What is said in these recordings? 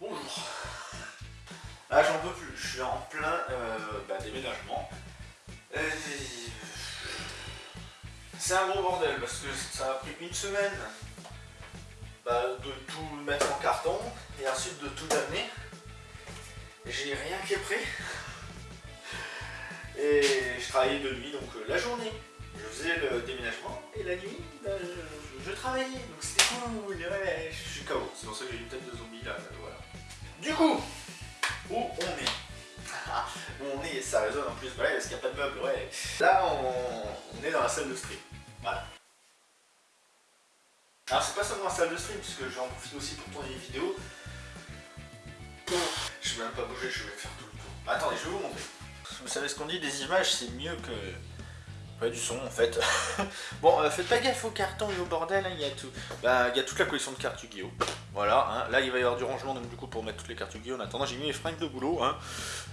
Bonjour. Ah j'en peux plus, je suis en plein euh, bah, déménagement. C'est un gros bordel parce que ça a pris une semaine bah, de tout mettre en carton et ensuite de tout amener. J'ai rien qui est prêt. Et je travaillais de nuit, donc euh, la journée, je faisais le déménagement et la nuit, bah, je, travaillais. Donc c'était cool, ouais, je suis KO. C'est pour ça que j'ai une tête de zombie là, euh, voilà. Du coup, où on est? Où on est, ça résonne en plus, parce qu'il n'y a pas de meubles, ouais. Là, on, est dans la salle de stream, voilà. Alors c'est pas seulement la salle de stream, puisque j'en profite aussi pour tourner des vidéos. Je vais même pas bouger, je vais faire tout le tour. Attendez, je vais vous montrer. Vous savez ce qu'on dit, des images c'est mieux que... Pas du son en fait. bon, euh, faites pas gaffe au carton et au bordel, hein, il y a tout. Bah, y a toute la collection de cartes Yu-Gi-Oh! Voilà, hein. là il va y avoir du rangement donc du coup pour mettre toutes les cartes Yu-Gi-Oh! En attendant, j'ai mis mes fringues de boulot. Hein.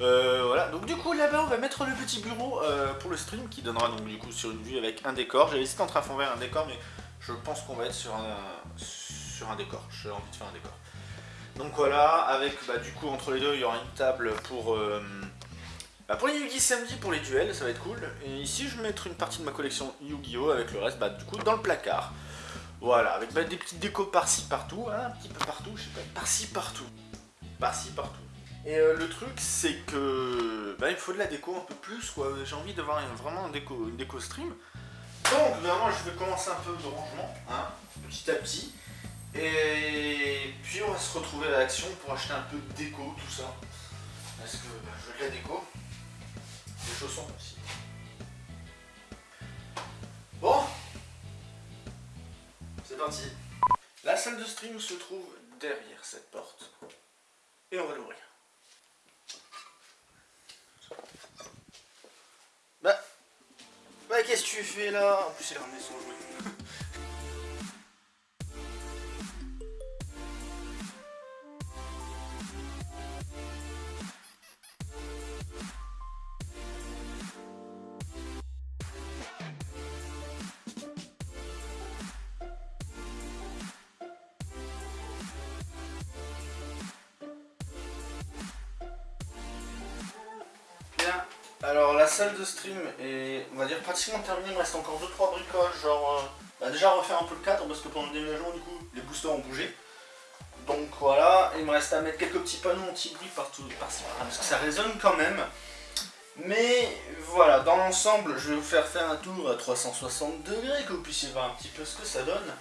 Euh, voilà, donc du coup là-bas on va mettre le petit bureau euh, pour le stream qui donnera donc du coup sur une vue avec un décor. J'avais hésité entre un fond vert un décor, mais je pense qu'on va être sur un, sur un décor. J'ai envie de faire un décor. Donc voilà, avec bah, du coup entre les deux il y aura une table pour... Bah pour les Yugi samedi, pour les duels, ça va être cool. Et ici, je vais mettre une partie de ma collection Yu-Gi-Oh! avec le reste, bah, du coup, dans le placard. Voilà, avec bah, des petites décos par-ci, partout, hein, un petit peu partout, je sais pas, par-ci, partout. Par-ci, partout. Et euh, le truc, c'est que bah, il faut de la déco un peu plus, quoi. J'ai envie d'avoir vraiment une déco, une déco stream. Donc, moi, je vais commencer un peu de rangement, hein, petit à petit. Et puis, on va se retrouver à l'action pour acheter un peu de déco, tout ça. Parce que bah, je veux de la déco. Bon, c'est parti. La salle de stream se trouve derrière cette porte. Et on va l'ouvrir. Bah, bah qu'est-ce que tu fais là? En plus, il a ramené. Alors la salle de stream est, on va dire, pratiquement terminée, il me reste encore 2-3 bricoles, genre, euh, bah, déjà refaire un peu le cadre, parce que pendant le déménagement, du coup, les boosters ont bougé. Donc voilà, il me reste à mettre quelques petits panneaux anti-bruit partout, parce que ça résonne quand même. Mais voilà, dans l'ensemble, je vais vous faire faire un tour à 360 degrés, que vous puissiez voir un petit peu ce que ça donne.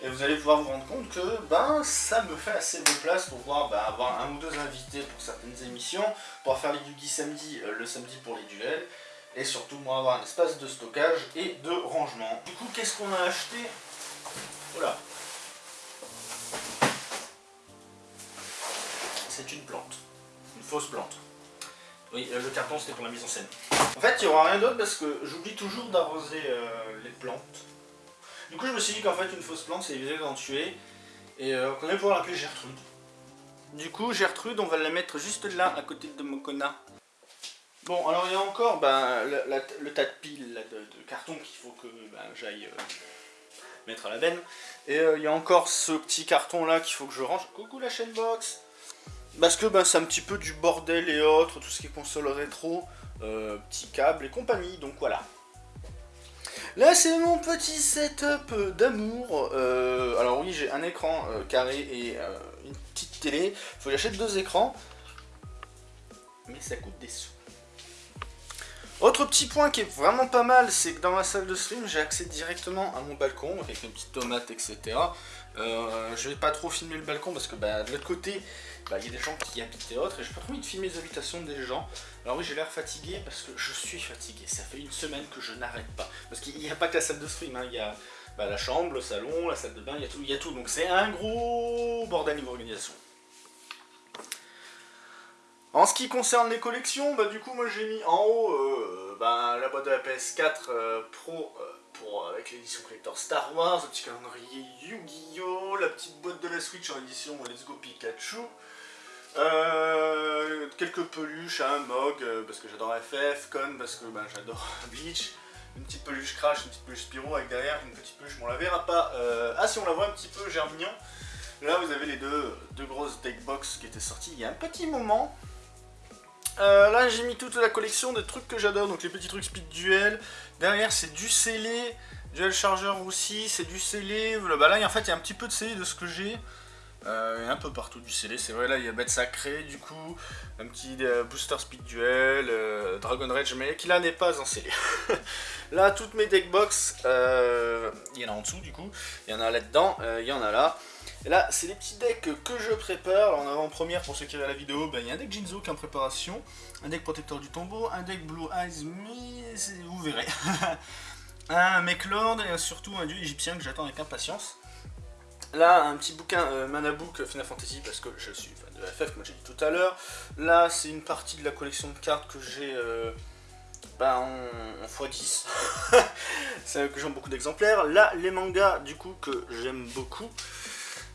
Et vous allez pouvoir vous rendre compte que ben, ça me fait assez de place pour pouvoir ben, avoir un ou deux invités pour certaines émissions, pour faire les Yugi samedi, euh, le samedi pour les duels, et surtout moi avoir un espace de stockage et de rangement. Du coup, qu'est-ce qu'on a acheté? Voilà. C'est une plante. Une fausse plante. Oui, euh, le carton c'était pour la mise en scène. En fait, il n'y aura rien d'autre parce que j'oublie toujours d'arroser euh, les plantes. Du coup, je me suis dit qu'en fait, une fausse plante, c'est éviter d'en tuer. Et euh, qu'on allait pouvoir l'appeler Gertrude. Du coup, Gertrude, on va la mettre juste là, à côté de Mokona. Bon, alors il y a encore ben, le, tas de piles de, carton qu'il faut que ben, j'aille euh, mettre à la benne. Et euh, il y a encore ce petit carton là qu'il faut que je range. Coucou la chaîne box Parce que ben, c'est un petit peu du bordel et autres, tout ce qui est console rétro, petit câble et compagnie, donc voilà. Là, c'est mon petit setup d'amour. Euh, alors oui, j'ai un écran euh, carré et euh, une petite télé. Faut que j'achète deux écrans. Mais ça coûte des sous. Autre petit point qui est vraiment pas mal, c'est que dans ma salle de stream, j'ai accès directement à mon balcon, avec une petite tomate, etc. je vais pas trop filmer le balcon parce que bah, de l'autre côté, bah, il y a des gens qui habitent et autres, et j'ai pas trop envie de filmer les habitations des gens. Alors oui, j'ai l'air fatigué parce que je suis fatigué. Ça fait une semaine que je n'arrête pas. Parce qu'il n'y a pas que la salle de stream, hein. il y a bah, la chambre, le salon, la salle de bain, il y a tout. Y a tout. Donc c'est un gros bordel niveau organisation. En ce qui concerne les collections, bah du coup moi j'ai mis en haut euh, bah, la boîte de la PS4 euh, Pro euh, pour, avec l'édition collector Star Wars, le petit calendrier Yu-Gi-Oh, la petite boîte de la Switch en édition Let's Go Pikachu, quelques peluches, un Mog, euh, parce que j'adore FF, Con, parce que ben, j'adore Bleach, une petite peluche Crash, une petite peluche Spyro, avec derrière une petite peluche, on la verra pas. Ah si on la voit un petit peu, Germignon. Là, vous avez les deux, deux grosses deck box qui étaient sorties il y a un petit moment. Euh, là, j'ai mis toute la collection de trucs que j'adore, donc les petits trucs speed duel. Derrière, c'est du scellé, duel charger aussi, c'est du scellé. Là, en fait, il y a un petit peu de scellé de ce que j'ai. Euh, un peu partout du scellé, c'est vrai, là il y a bête sacré du coup, un petit euh, booster speed duel, euh, Dragon Rage, mais qui là n'est pas en scellé. là, toutes mes deck box, il y en a en dessous du coup, il y en a là-dedans, il y en a là. Et là, c'est les petits decks que je prépare. Alors, en avant-première, pour ceux qui regardent la vidéo, ben, il y a un deck Jinzo qui est en préparation, un deck protecteur du tombeau, un deck Blue Eyes, mais vous verrez. un Lord et surtout un dieu égyptien que j'attends avec impatience. Là, un petit bouquin euh, Mana Book Final Fantasy parce que je suis fan de FF, comme j'ai dit tout à l'heure. Là, c'est une partie de la collection de cartes que j'ai euh, ben, en, x10. c'est que j'aime beaucoup d'exemplaires. Là, les mangas, du coup, que j'aime beaucoup.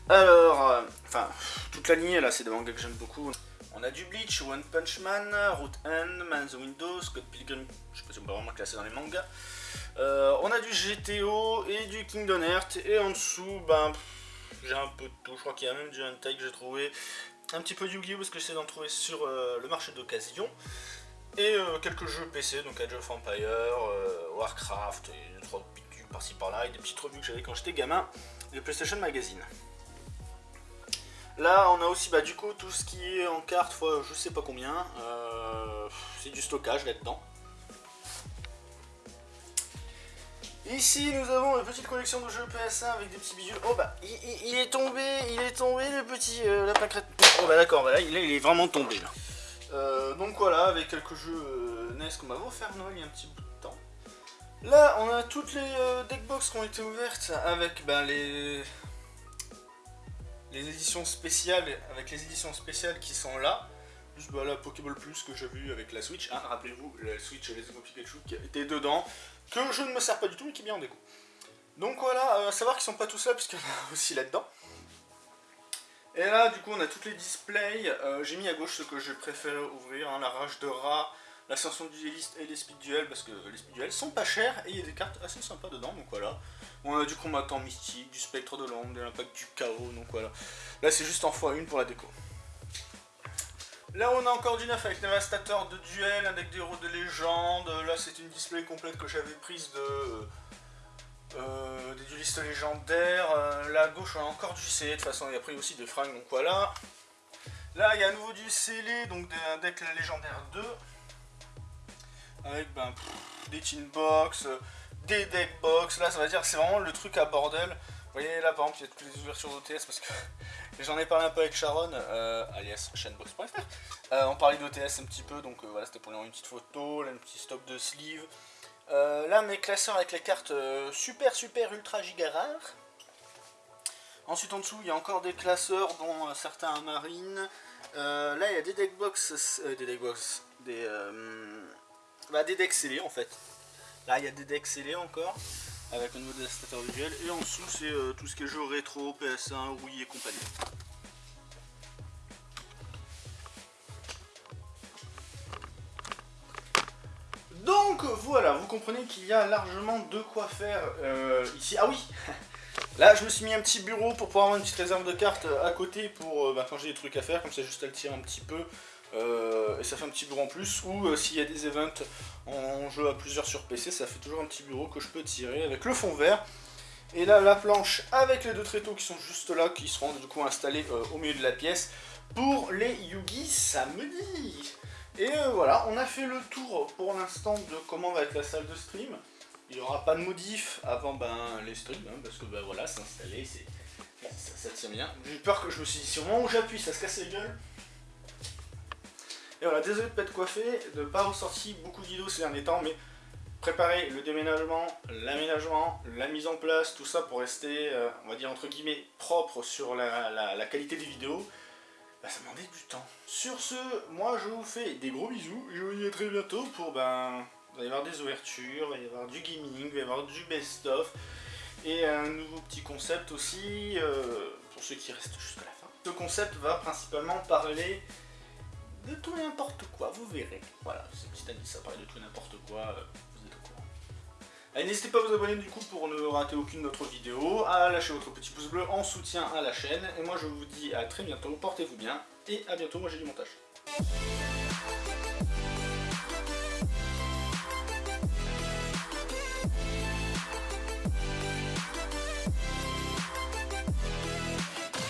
Alors, euh, enfin, toute la lignée, là, c'est des mangas que j'aime beaucoup. On a du Bleach, One Punch Man, Root End, Man the Windows, Scott Pilgrim, je sais pas si on peut vraiment classer dans les mangas. on a du GTO et du Kingdom Hearts, et en dessous, ben, j'ai un peu de tout. Je crois qu'il y a même du Hentai que j'ai trouvé. Un petit peu de Yu-Gi-Oh! parce que j'essaie d'en trouver sur euh, le marché d'occasion. Et euh, quelques jeux PC, donc Age of Empire, euh, Warcraft, et trois piqûres par-ci par-là, et des petites revues que j'avais quand j'étais gamin, de PlayStation Magazine. Là, on a aussi bah, du coup tout ce qui est en carte fois je sais pas combien. c'est du stockage là-dedans. Ici, nous avons une petite collection de jeux PS1 avec des petits bijoux. Oh bah, il, est tombé, il est tombé le petit euh, lapin crête. Oh bah d'accord, là, il, est vraiment tombé là. Euh, donc voilà, avec quelques jeux euh, NES qu'on m'a offert Noël il y a un petit bout de temps. Là, on a toutes les deckbox qui ont été ouvertes avec ben, les... les éditions spéciales, avec les éditions spéciales qui sont là. Plus bah, la Pokéball Plus que j'ai vu avec la Switch. Hein, Rappelez-vous, la Switch Les Go Pikachu qui était dedans que je ne me sers pas du tout, mais qui est bien en déco. Donc voilà, euh, à savoir qu'ils sont pas tous là, puisqu'il y en a aussi là-dedans. Et là, du coup, on a toutes les displays. Euh, j'ai mis à gauche ce que je préfère ouvrir, hein, la rage de rat, l'ascension du dueliste et les speed duels, parce que les speed duels sont pas chers, et il y a des cartes assez sympas dedans, donc voilà. On a du combattant mystique, du spectre de l'ombre, de l'impact du chaos, donc voilà. Là, c'est juste en x1 pour la déco. Là on a encore du neuf avec Dévastateur de duel, un deck d'héros de légende, là c'est une display complète que j'avais prise de... Euh, des duelistes légendaires, euh, là à gauche on a encore du scellé, de toute façon il a pris aussi des fringues, donc voilà. Là il y a à nouveau du scellé, donc un deck légendaire 2, avec ben, des tin box, des deck box, là ça va dire c'est vraiment le truc à bordel. Vous voyez là par exemple il y a toutes les ouvertures d'OTS parce que J'en ai parlé un peu avec Sharon, euh, alias chainbox.fr. Euh, on parlait d'OTS un petit peu, donc euh, voilà, c'était pour une petite photo, là, un petit stop de sleeve. Là, mes classeurs avec les cartes super, super, ultra giga rares. Ensuite, en dessous, il y a encore des classeurs, dont certains marines. là, il y a des deckbox, des deckbox, des, bah, des decks scellés en fait. Là, il y a des decks scellés encore avec un nouveau dévastateur visuel. Et en dessous, c'est euh, tout ce qui est jeu rétro, PS1, Wii et compagnie. Donc voilà, vous comprenez qu'il y a largement de quoi faire euh, ici. Ah oui Là, je me suis mis un petit bureau pour pouvoir avoir une petite réserve de cartes à côté pour euh, bah, quand j'ai des trucs à faire, comme ça juste à le tirer un petit peu. Euh, et ça fait un petit bureau en plus, ou euh, s'il y a des events en jeu à plusieurs sur PC, ça fait toujours un petit bureau que je peux tirer avec le fond vert. Et là, la planche avec les deux tréteaux qui sont juste là, qui seront du coup installés euh, au milieu de la pièce pour les Yugi samedi. Et voilà, on a fait le tour pour l'instant de comment va être la salle de stream. Il n'y aura pas de modif avant ben, les streams, hein, parce que ben, voilà, c'est installé, ça, tient bien. J'ai peur que je me suis dit, si au moment où j'appuie, ça se casse les gueules. Et voilà, désolé de ne pas être coiffé, de ne pas ressortir beaucoup de vidéos ces derniers temps, mais préparer le déménagement, l'aménagement, la mise en place, tout ça pour rester, euh, on va dire entre guillemets, propre sur la, qualité des vidéos, bah, ça demandait du temps. Sur ce, moi je vous fais des gros bisous, je vous dis à très bientôt pour, ben, il va y avoir des ouvertures, il va y avoir du gaming, il va y avoir du best-of, et un nouveau petit concept aussi, euh, pour ceux qui restent jusqu'à la fin. Ce concept va principalement parler de tout n'importe quoi, vous verrez. Voilà, c'est petit indice, ça parle de tout n'importe quoi, euh, N'hésitez pas à vous abonner du coup pour ne rater aucune de notre vidéo, à lâcher votre petit pouce bleu en soutien à la chaîne. Et moi je vous dis à très bientôt, portez-vous bien et à bientôt, moi j'ai du montage.